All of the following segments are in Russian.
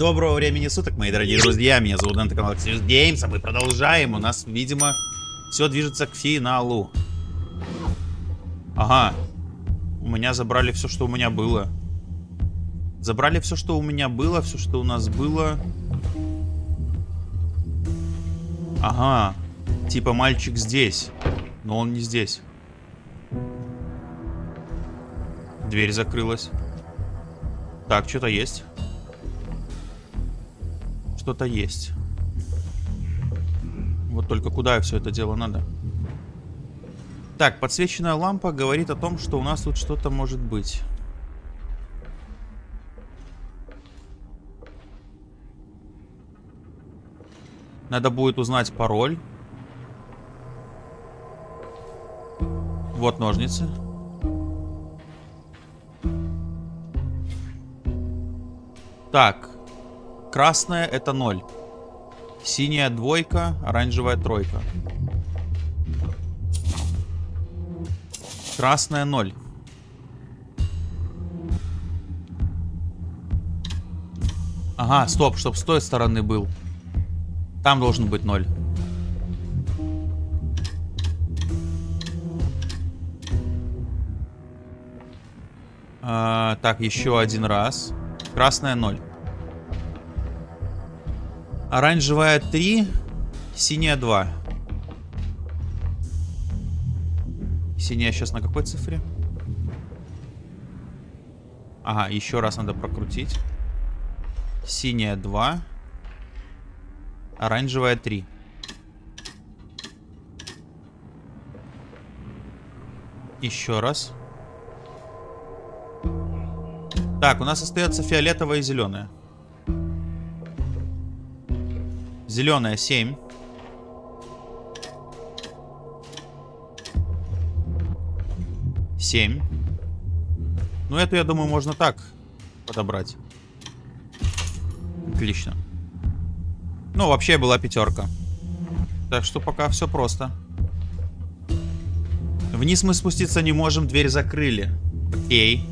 Доброго времени суток, мои дорогие друзья. Меня зовут Дэн, канал Xerius Games, а мы продолжаем. У нас, видимо, все движется к финалу. Ага. У меня забрали все, что у меня было. Забрали все, что у меня было, все, что у нас было. Ага. Типа мальчик здесь. Но он не здесь. Дверь закрылась. Так, что-то есть. Что-то есть. Вот только куда все это дело надо? Так, подсвеченная лампа говорит о том, что у нас тут что-то может быть. Надо будет узнать пароль. Вот ножницы. Так. Красная это 0. Синяя двойка, оранжевая тройка. Красная 0. Ага, стоп, чтоб с той стороны был. Там должен быть 0. А, так, еще один раз. Красная 0. Оранжевая 3. Синяя 2. Синяя сейчас на какой цифре? Ага, еще раз надо прокрутить. Синяя 2. Оранжевая 3. Еще раз. Так, у нас остается фиолетовая и зеленая. Зеленая 7. Семь. Ну, эту, я думаю, можно так подобрать. Отлично. Ну, вообще была пятерка. Так что пока все просто. Вниз мы спуститься не можем, дверь закрыли. Окей.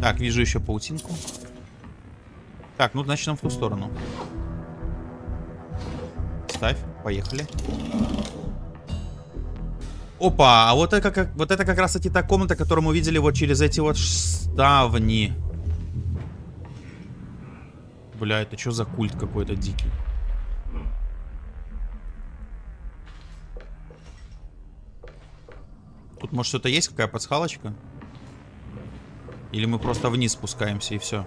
Так, вижу еще паутинку. Так, ну начнем в ту сторону. Ставь, поехали. Опа, а вот это, как, вот это как раз таки та комната, которую мы видели вот через эти вот ставни. Бля, это что за культ какой-то дикий? Тут может что-то есть, какая подсхалочка? Или мы просто вниз спускаемся и все?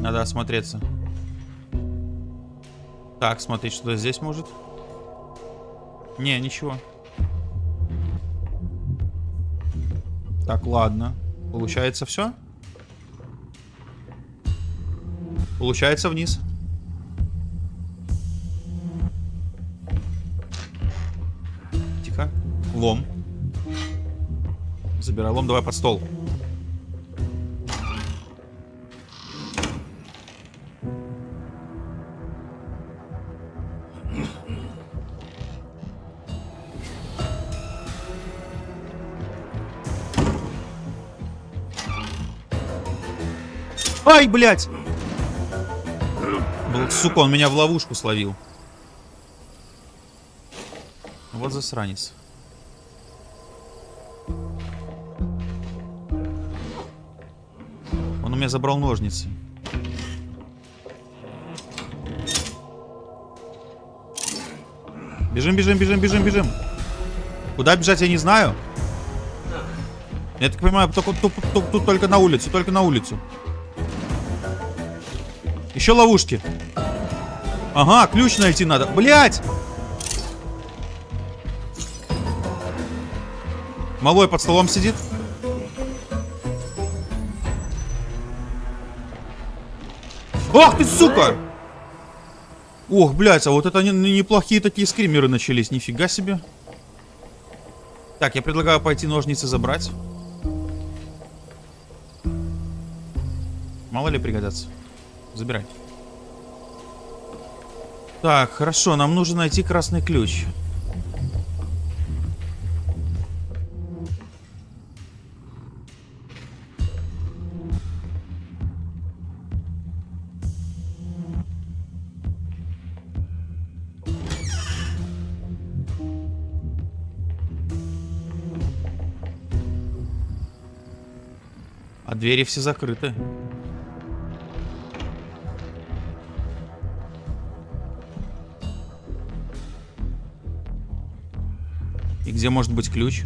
Надо осмотреться. Так, смотреть, что здесь может. Не, ничего. Так, ладно. Получается все? Получается вниз. Тихо. Лом. Забирай лом, давай под стол. Ай, блядь! Сука, он меня в ловушку словил. Вот засранец. Он у меня забрал ножницы. Бежим, бежим, бежим, бежим, бежим. Куда бежать, я не знаю. Я так понимаю, только, тут, тут, тут только на улицу, только на улицу. Еще ловушки. Ага, ключ найти надо. Блять! Малой под столом сидит. Ах ты, сука! Ох, блядь, а вот это неплохие такие скримеры начались. Нифига себе. Так, я предлагаю пойти ножницы забрать. Мало ли пригодятся забирай. Так, хорошо, нам нужно найти красный ключ. А двери все закрыты. И где может быть ключ?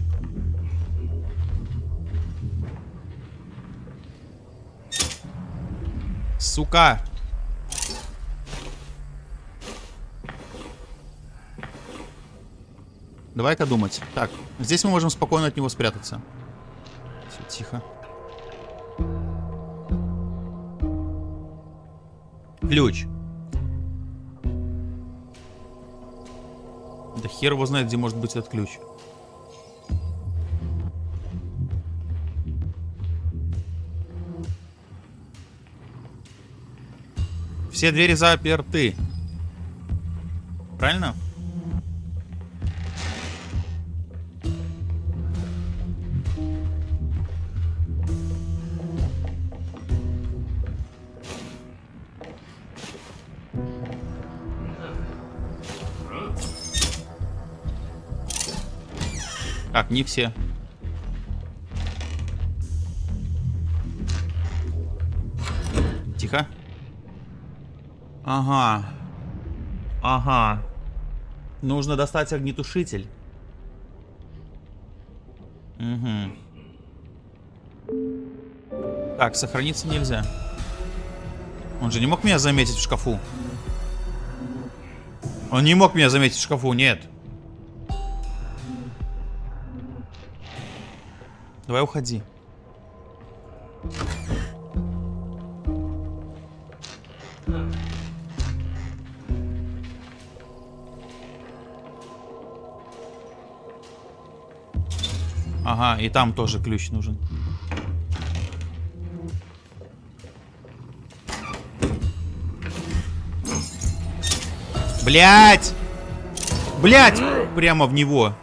Сука! Давай-ка думать. Так, здесь мы можем спокойно от него спрятаться. Все, тихо. Ключ. Да хер его знает, где может быть этот ключ. Все двери заперты. Правильно? Так, не все. Ага. Ага. Нужно достать огнетушитель. Угу. Так, сохраниться нельзя. Он же не мог меня заметить в шкафу. Он не мог меня заметить в шкафу, нет. Давай уходи. Ага, и там тоже ключ нужен. Блять! Блять! Прямо в него.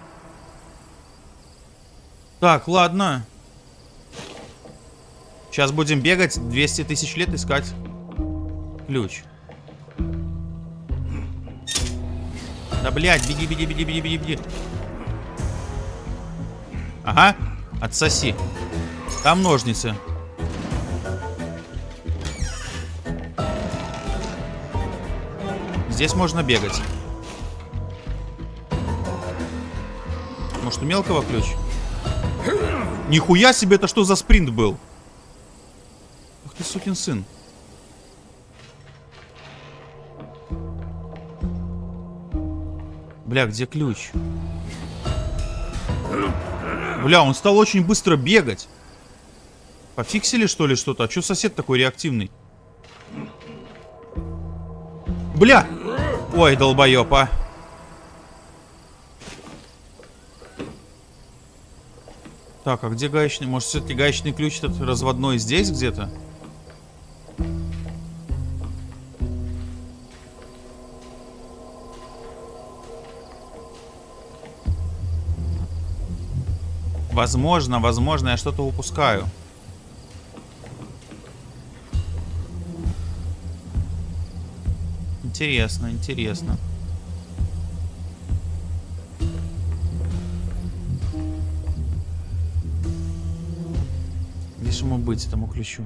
Так, ладно. Сейчас будем бегать 200 тысяч лет искать ключ. Да, блядь, беги, беги, беги, беги, беги, беги. Ага, отсоси. Там ножницы. Здесь можно бегать. Может, у мелкого ключ? Нихуя себе, это что за спринт был? Ах ты сукин сын. Бля, где ключ? Бля, он стал очень быстро бегать. Пофиксили что ли что-то? А что сосед такой реактивный? Бля! Ой, долбоёб, а. Так, а где гаечный? Может, все-таки гаечный ключ этот разводной здесь где-то? Возможно, возможно, я что-то упускаю. Интересно, интересно. Где же ему быть, этому ключу?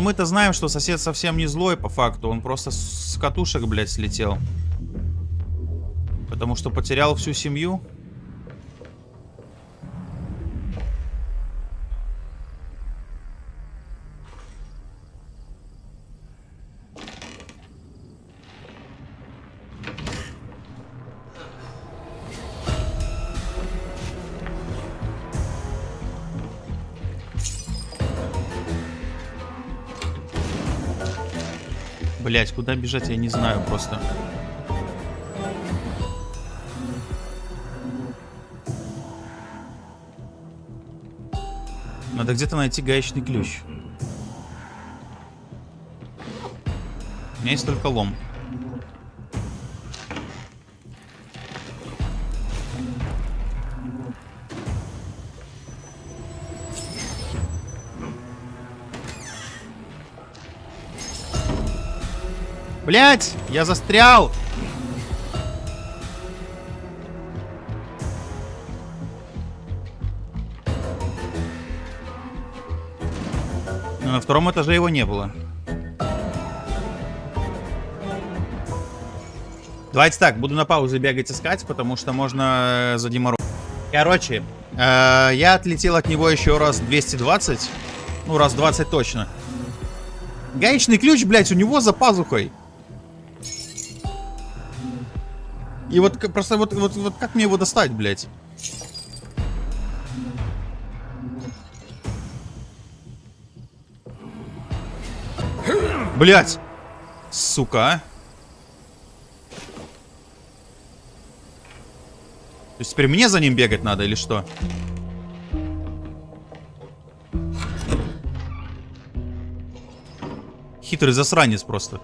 Но мы-то знаем, что сосед совсем не злой по факту. Он просто с катушек, блядь, слетел. Потому что потерял всю семью. Блять, куда бежать, я не знаю просто. Надо где-то найти гаечный ключ. У меня есть только лом. Блять, я застрял. Но на втором этаже его не было. Давайте так, буду на паузу бегать искать, потому что можно э, задеморозить. Короче, э, я отлетел от него еще раз 220. Ну, раз 20 точно. Гаечный ключ, блядь, у него за пазухой. И вот просто вот, вот, вот как мне его достать, блядь? Блять! Сука, а. То есть теперь мне за ним бегать надо или что? Хитрый засранец просто.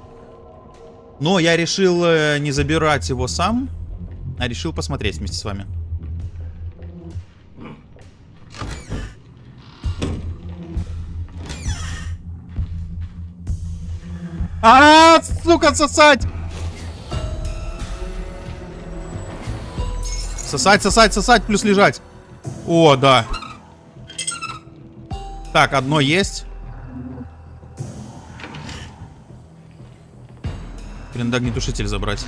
Но я решил э, не забирать его сам, а решил посмотреть вместе с вами. А, -а, -а сука, сосать! Сосать, сосать, сосать, плюс лежать. О, да. Так, одно есть. Блин, да огнетушитель забрать.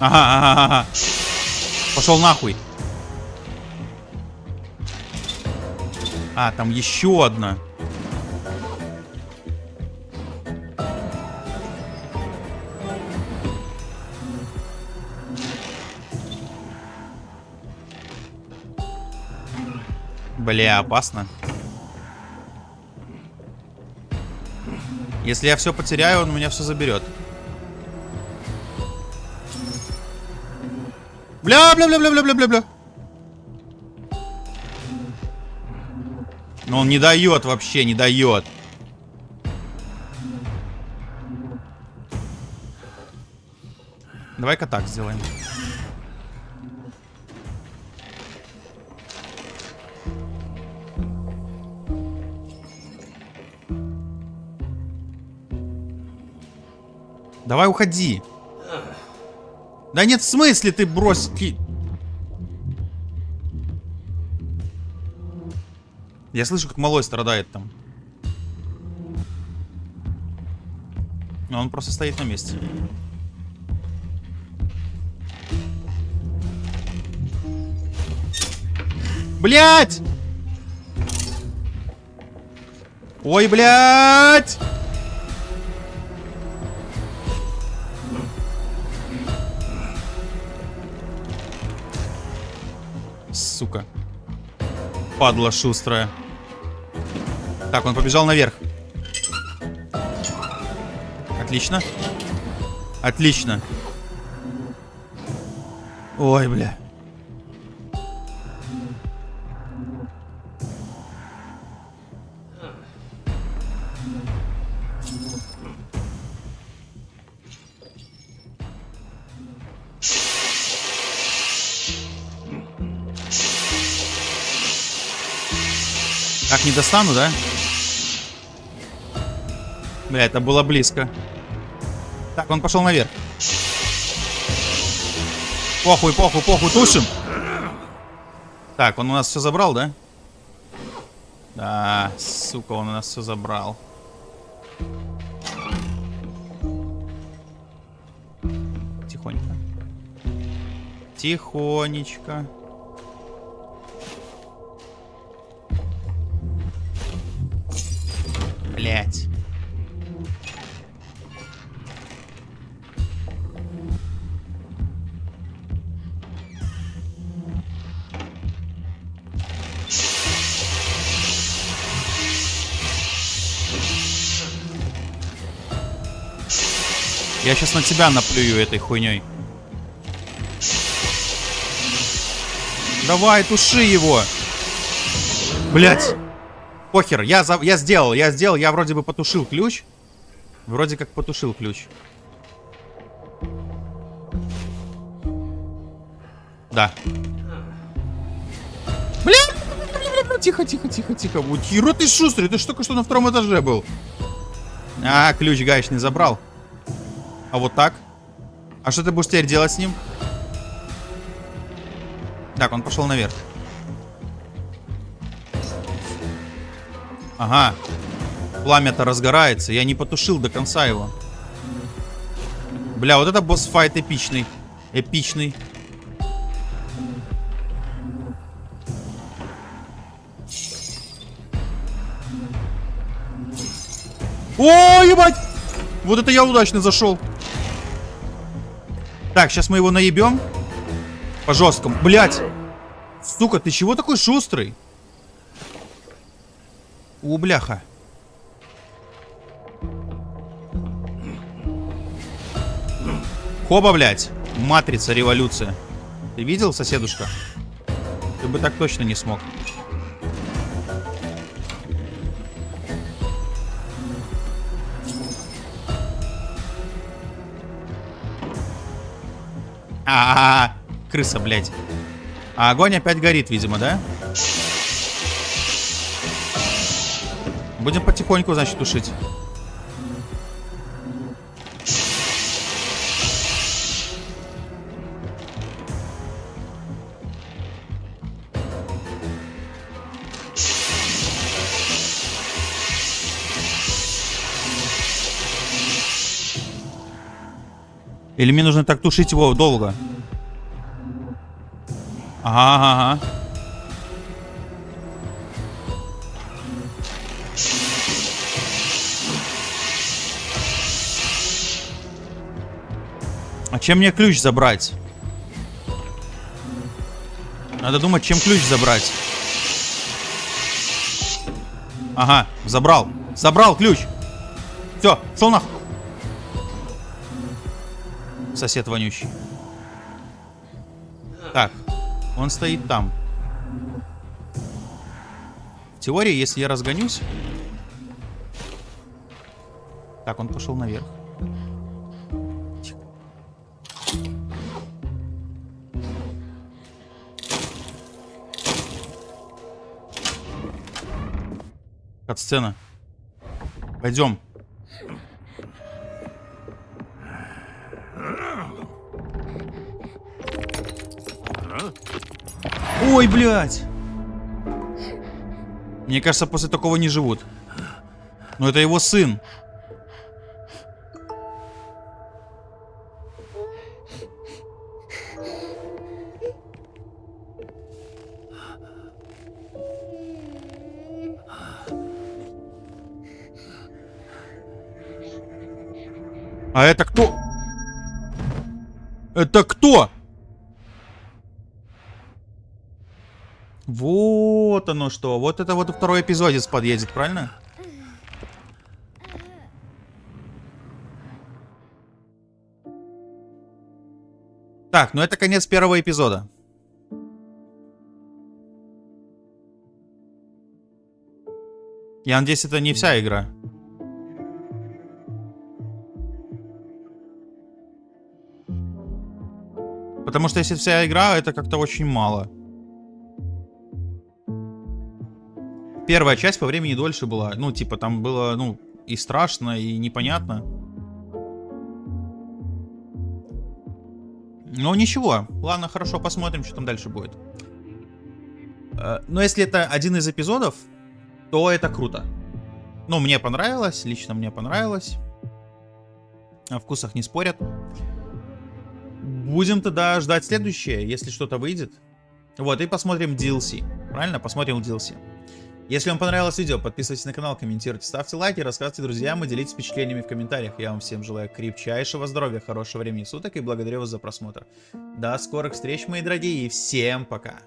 Ага. Пошел нахуй. А, там еще одна. Бля, опасно. Если я все потеряю, он у меня все заберет. Бля, бля, бля, бля, бля, бля, бля, бля. Но он не дает вообще, не дает. Давай-ка так сделаем. Давай уходи. Да нет, в смысле ты брось... Я слышу, как малой страдает там. Но он просто стоит на месте. Блять! Ой, блядь! Падла шустрая. Так, он побежал наверх. Отлично. Отлично. Ой, бля. Не достану, да? Бля, это было близко. Так, он пошел наверх. Похуй, похуй, похуй, тушим. Так, он у нас все забрал, да? Да, сука, он у нас все забрал. Тихонько. Тихонечко. Блять. Я сейчас на тебя наплюю этой хуйней. Давай, туши его. Блять. Похер, я, за... я сделал, я сделал, я вроде бы потушил ключ. Вроде как потушил ключ. Да. Бля! Тихо, тихо, тихо, тихо. Херо ты шустрый, ты что только что на втором этаже был. А, ключ гаечный забрал. А вот так? А что ты будешь теперь делать с ним? Так, он пошел наверх. Ага. Пламя-то разгорается. Я не потушил до конца его. Бля, вот это босс-файт эпичный. Эпичный. О, ебать! Вот это я удачно зашел. Так, сейчас мы его наебем. По жесткому. Блять! Сука, ты чего такой шустрый? О, бляха. Хоба, блядь. Матрица, революция. Ты видел, соседушка? Ты бы так точно не смог. А, -а, а Крыса, блядь. А огонь опять горит, видимо, да? Будем потихоньку, значит, тушить. Или мне нужно так тушить его долго? Ага, ага, ага. Чем мне ключ забрать? Надо думать, чем ключ забрать. Ага, забрал. Забрал ключ. Все, шел нахуй сосед вонючий. Так, он стоит там. В теории, если я разгонюсь... Так, он пошел наверх. Кат-сцена. Пойдем. Ой, блядь. Мне кажется, после такого не живут. Но это его сын. Вот оно что. Вот это вот второй эпизодец подъедет, правильно? Так, ну это конец первого эпизода. Я надеюсь, это не вся игра. Потому что если вся игра, это как-то очень мало. Первая часть по времени дольше была. Ну, типа, там было, ну, и страшно, и непонятно. Ну, ничего. Ладно, хорошо, посмотрим, что там дальше будет. Э, но если это один из эпизодов, то это круто. Ну, мне понравилось, лично мне понравилось. О вкусах не спорят. Будем тогда ждать следующее, если что-то выйдет. Вот, и посмотрим DLC. Правильно? Посмотрим DLC. Если вам понравилось видео, подписывайтесь на канал, комментируйте, ставьте лайки, рассказывайте друзьям и делитесь впечатлениями в комментариях. Я вам всем желаю крепчайшего здоровья, хорошего времени суток и благодарю вас за просмотр. До скорых встреч, мои дорогие, и всем пока!